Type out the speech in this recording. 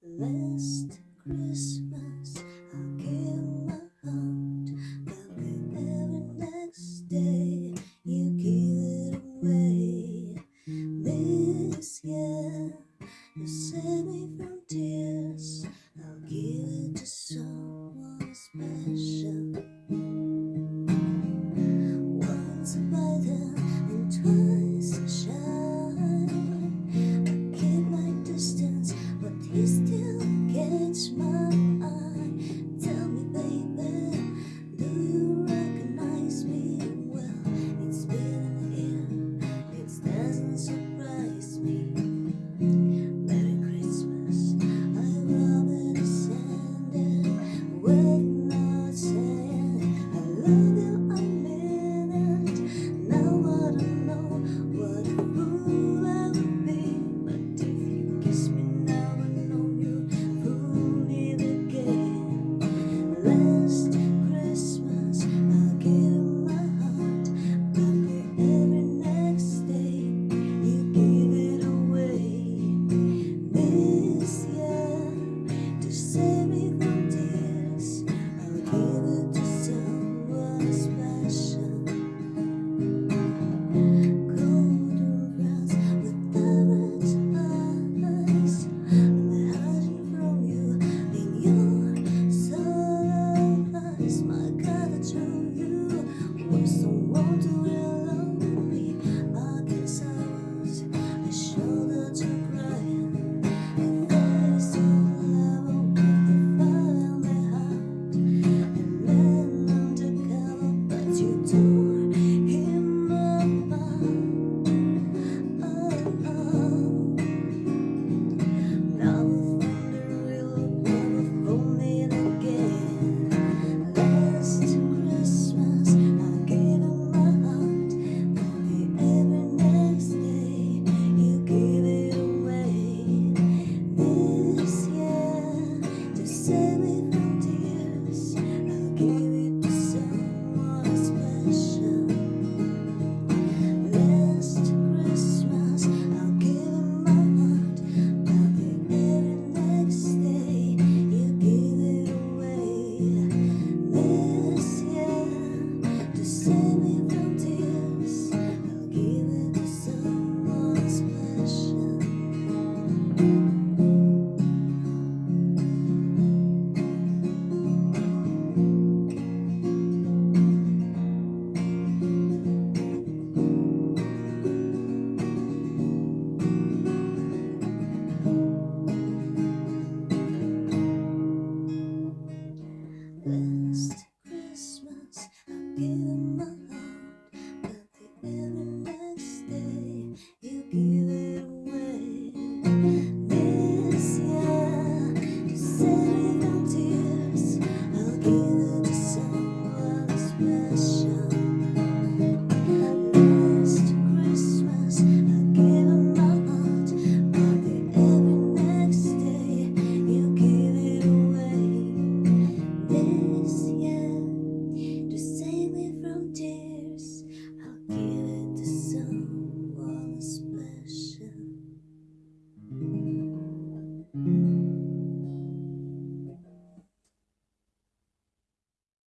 Last Christmas, I gave my heart, but the next day, you gave it away. This year, you saved baby.